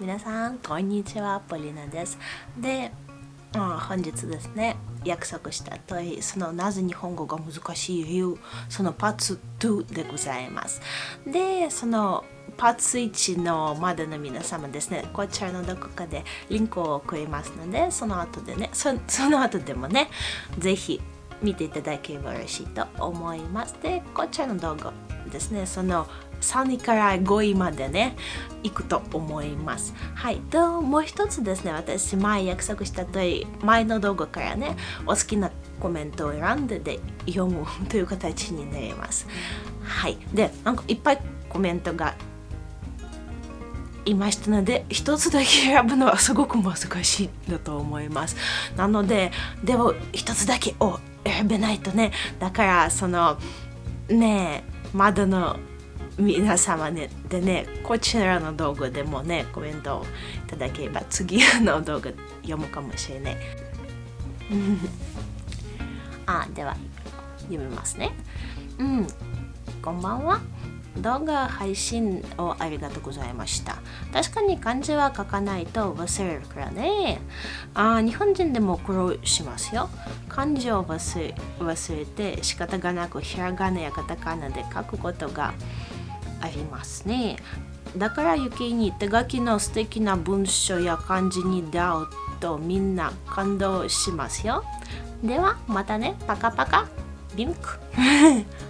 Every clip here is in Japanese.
皆さん、こんにちは、ポリナです。で、うん、本日ですね、約束した通り、そのなぜ日本語が難しい理由、そのパーツ2でございます。で、そのパーツ1のまでの皆様ですね、こちらのどこかでリンクを送りますので、その後でね、そその後でもね、ぜひ見ていただければ嬉しいと思います。で、こちらの動画ですね、その3位から5位までね行くと思います。はい。ともう一つですね。私前約束した通り前の動画からねお好きなコメントを選んでで読むという形になります。はい。でなんかいっぱいコメントがいましたので一つだけ選ぶのはすごく難しいだと思います。なのででも一つだけを選べないとねだからそのねまだの皆様ねでねこちらの動画でもねコメントをいただければ次の動画読むかもしれない。あでは読みますね。うんこんばんは。動画配信をありがとうございました。確かに漢字は書かないと忘れるからね。あ日本人でも苦労しますよ。漢字を忘れ忘れて仕方がなくひらがなやカタカナで書くことがありますね。だから余計に手書きの素敵な文章や漢字に出会うとみんな感動しますよ。ではまたね。パカパカ。リンク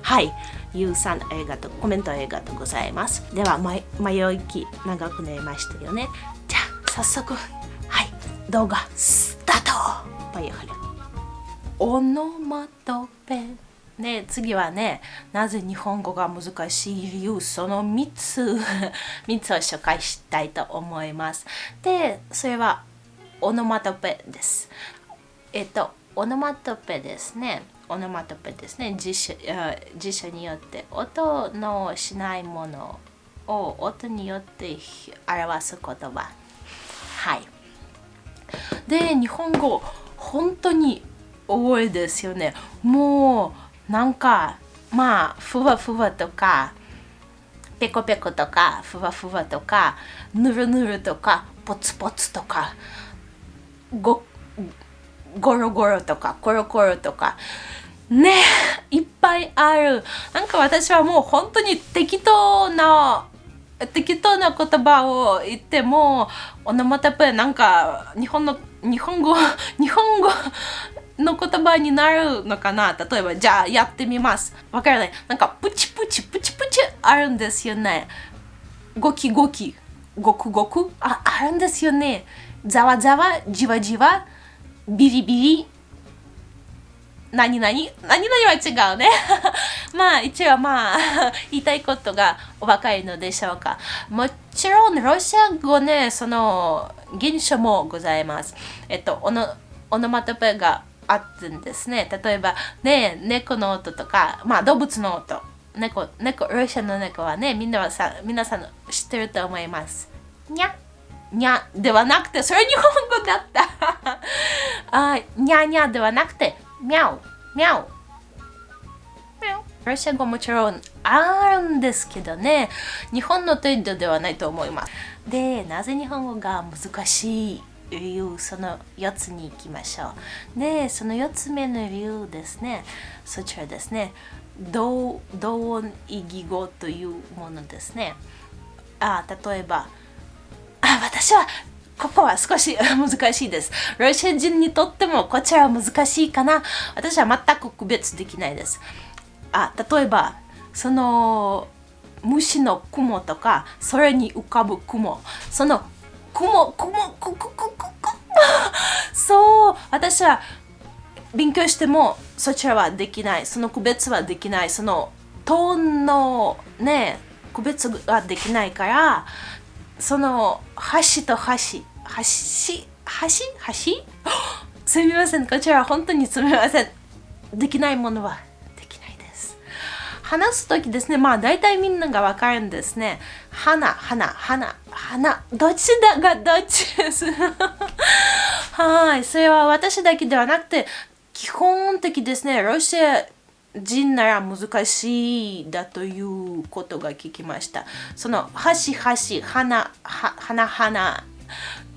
はいゆうさんありがとコメントありがとうございます。では迷いき長くなりましたよね。じゃあ早速はい動画スタート!バイオハレオノマトペで次はねなぜ日本語が難しい理由その3つ。3つを紹介したいと思います。でそれはオノマトペです。えっとオノマトペですね。オノマトペですね辞書辞書によって音のしないものを音によって表す言葉。はい。で日本語本当に多いですよね。もうなんかまあふわふわとかペコペコとかふわふわとかぬるぬるとかポツポツとかごゴロゴロとかコロコロとかねいっぱいあるなんか私はもう本当に適当な適当な言葉を言ってもオノマトペなんか日本の日本語 日本語の言葉になるのかな例えば、じゃあやってみます。わからない。なんか、プチプチプチプチあるんですよね。ゴキゴキ、ゴクゴクああるんですよね。ざわざわ、じわじわ、ビリビリ？何々？何々は違うね。まあ一応まあ 言いたいことがお分かりのでしょうか。もちろんロシア語ね、その現象もございます。えっと、オノオノマトペがあるんですね。例えば、ね、猫の音とか、まあ動物の音。猫、猫、ロシアの猫はね、みんなはさ、皆さん知ってると思います。にゃ、にゃではなくて、それ日本語だった。あにゃにゃではなくて、みゃう、みゃう。ロシア語もちろんあるんですけどね、日本の程度ではないと思います。で、なぜ日本語が難しい理由その4つに行きましょうでその4つ目の理由ですねそちらですね同同音異義語というものですねあ例えばあ私はここは少し 難しいです。ロシア人にとってもこちらは難しいかな。私は全く区別できないです。あ例えば、その虫の雲とか、それに浮かぶ雲、その雲、雲、雲、雲、そう私は勉強してもそちらはできないその区別はできないそのトーンのね区別ができないからその橋と橋橋橋橋すみません。こちらは本当にすみません。できないものはできないです。話す時ですね。まあ大体みんながわかるんですね。花花花花どっちだがどっちです？はい。それは私だけではなくて、基本的ですね、ロシア人なら難しいだということが聞きました。その、はしはし、はな、は、はなはな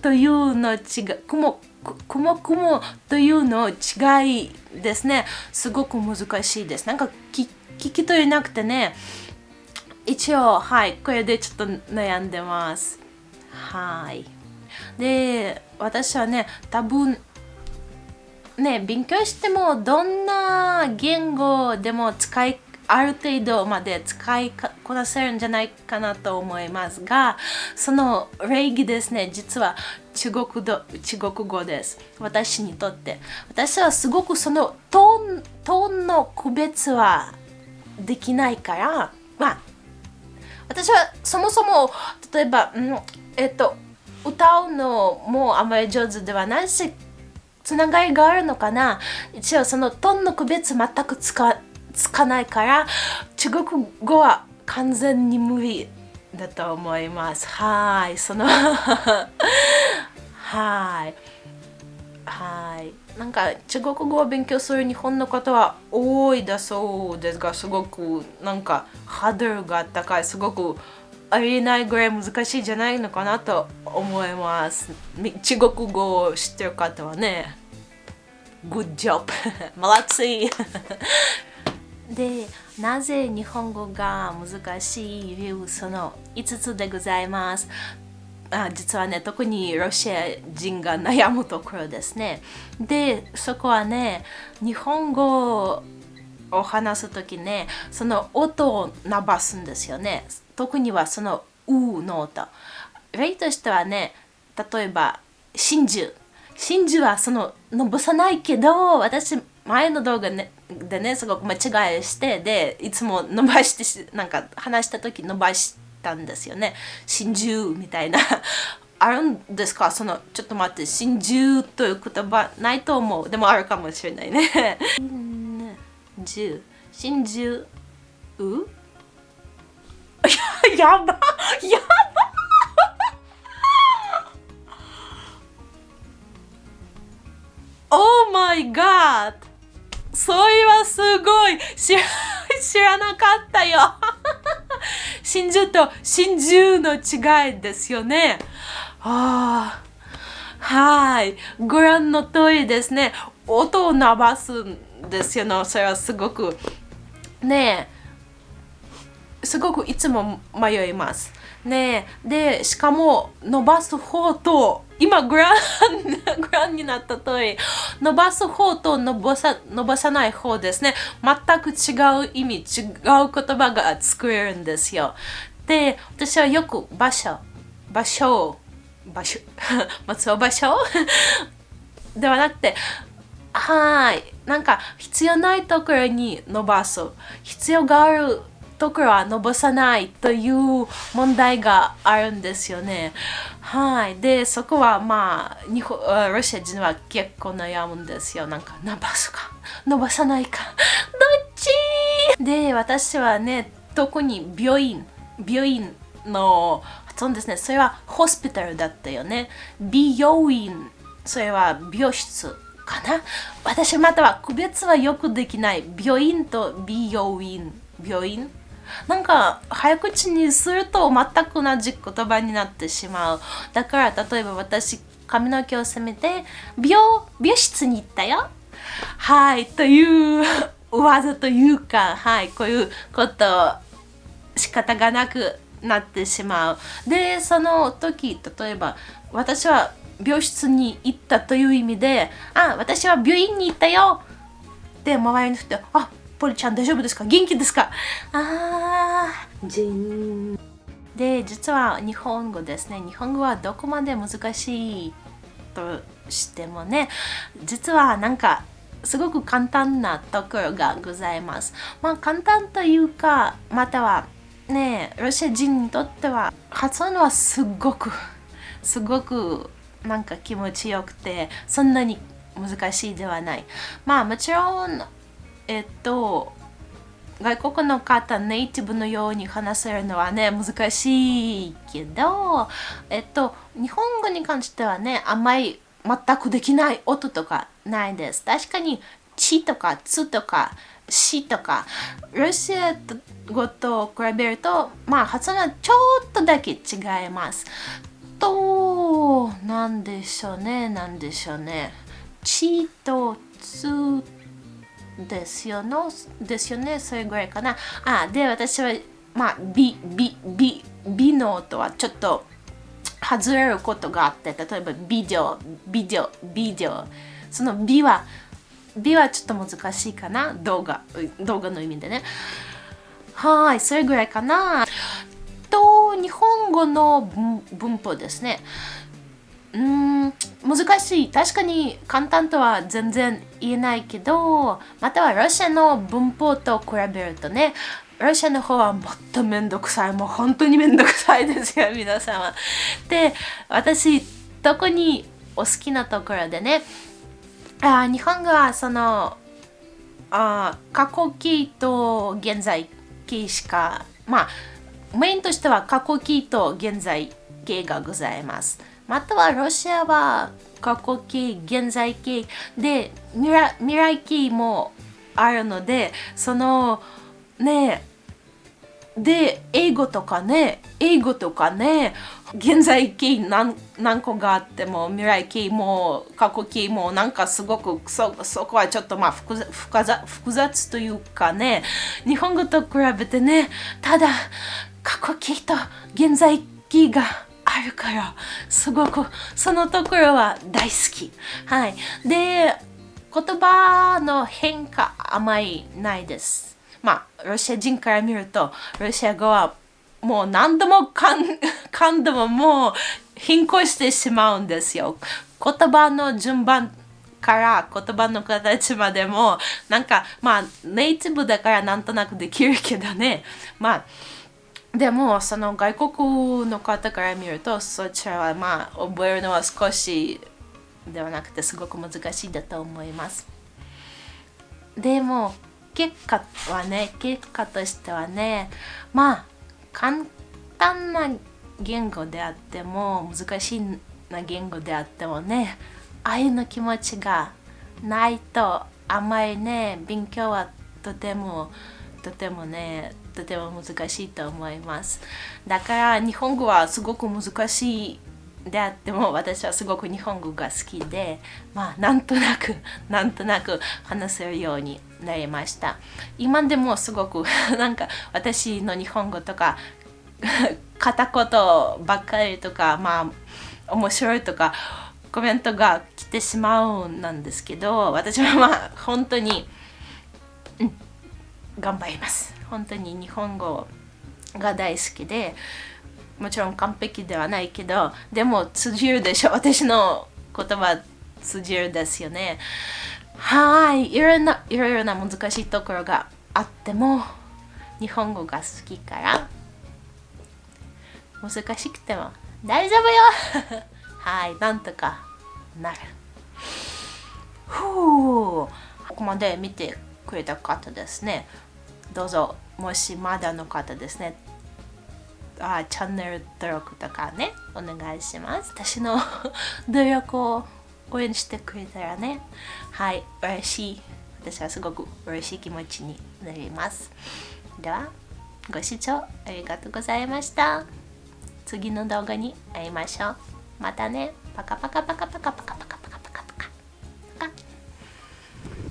というの違う、くも、くもくもというの違いですね。すごく難しいです。なんか聞き取れなくてね、一応、はい、これでちょっと悩んでます。はい。で、私はね、多分、ね、勉強してもどんな言語でも使いある程度まで使いこなせるんじゃないかなと思いますがその礼儀ですね実は中国語中国語です。私にとって。私はすごくそのトーントーンの区別はできないからまあ私はそもそも例えば、うん、えっと歌うのもあまり上手ではないしつながりがあるのかな？一応そのトンの区別全くつかつかないから中国語は完全に無理だと思います。はいそのはい。はい。なんか中国語を勉強する日本の方は多いだそうですがすごくなんかハードルが高いすごくありえないぐらい難しいんじゃないのかなと思います。中国語を知ってる方はね。Good job! で、なぜ日本語が難しい理由その5つでございます。あ実はね、特にロシア人が悩むところですね。で、そこはね、日本語を話すときね、その音を伸ばすんですよね。特にはそのうの音。例としてはね、例えば、真珠。真珠はその伸ばさないけど私前の動画、ね、でねすごく間違いしてでいつも伸ばしてなんか話した時伸ばしたんですよね。真珠みたいな。あるんですか？そのちょっと待って真珠という言葉ないと思う。でもあるかもしれないね。真珠真珠う？ややばやば。Oh my god! それはすごい知ら知らなかったよ 真珠と真珠の違いですよね。あはい。ご覧の通りですね。音を伸ばすんですよね。それはすごくねえすごくいつも迷います。ねえで、しかも伸ばす方と今グラン グランになった通り伸ばす方と伸ばさ伸ばさない方ですね。全く違う意味違う言葉が作れるんですよ。で私はよく場所場所場所松尾場所 ではなくてはい。なんか必要ないところに伸ばす。必要があるところは伸ばさないという問題があるんですよね。はい。で、そこはまあ、日本ロシア人は結構悩むんですよ。なんか、伸ばすか、伸ばさないか、どっち？で、私はね、特に病院、病院の発音ですね。それはホスピタルだったよね。美容院、それは美容室かな私または区別はよくできない。病院と美容院。病院なんか早口にすると全く同じ言葉になってしまう。だから例えば私髪の毛を染めて美容美容室に行ったよ。はいという技というかはいこういうこと仕方がなくなってしまう。でその時例えば私は病室に行ったという意味であ私は病院に行ったよ。で周りの人あポリちゃん大丈夫ですか？元気ですか？あー、じん。で、実は日本語ですね。日本語はどこまで難しいとしてもね、実はなんかすごく簡単なところがございます。まあ簡単というか、またはね、ロシア人にとっては発音はすごく、すごくなんか気持ちよくて、そんなに難しいではない。まあもちろんえっと外国の方ネイティブのように話せるのはね難しいけどえっと日本語に関してはねあんまり全くできない音とかないです。確かにちとかつとかしとかロシア語と比べるとまあ発音はちょっとだけ違います。となんでしょうねなんでしょうね。ちとつとですよのですよね？それぐらいかな。あで私はまあ美美美美の音はちょっと外れることがあって例えばビデオビデオビデオその美は美はちょっと難しいかな？動画動画の意味でね。はいそれぐらいかな。と日本語の文法ですね。うん難しい。確かに簡単とは全然言えないけどまたはロシアの文法と比べるとねロシアの方はもっとめんどくさい。もう本当にめんどくさいですよ 皆様で私特にお好きなところでねあ日本語はそのあ過去形と現在形しかまあメインとしては過去形と現在形がございます。またはロシアは過去形現在形で未来未来形もあるのでそのねで英語とかね英語とかね現在形何何個があっても未来形も過去形もなんかすごくそそこはちょっとまあ複雑複雑というかね日本語と比べてねただ過去形と現在形がるからすごくそのところは大好き。はい。で言葉の変化あまりないです。まあロシア人から見るとロシア語はもう何度も何度 ももう変更してしまうんですよ。言葉の順番から言葉の形までもなんかまあネイティブだからなんとなくできるけどね。まあでもその外国の方から見るとそちらはまあ覚えるのは少しではなくてすごく難しいだと思います。でも結果はね結果としてはねまあ簡単な言語であっても難しいな言語であってもね愛の気持ちがないとあまりね勉強はとてもとてもねとても難しいと思います。だから日本語はすごく難しいであっても私はすごく日本語が好きでまあなんとなく なんとなく話せるようになりました。今でもすごく なんか私の日本語とか 片言ばっかりとかまあ面白いとかコメントが来てしまうんなんですけど私はまあ本当に、うん、頑張ります。本当に日本語が大好きでもちろん完璧ではないけどでも通じるでしょ私の言葉通じるですよね。はいいろんないろいろな難しいところがあっても日本語が好きから難しくても大丈夫よ。はいなんとかなる。ふう。ここまで見てくれた方ですね。どうぞ。もしまだの方ですね。あチャンネル登録とかねお願いします。私の努力を応援してくれたらね。はい嬉しい。私はすごく嬉しい気持ちになります。ではご視聴ありがとうございました。次の動画に会いましょう。またね。パカパカパカパカパカ。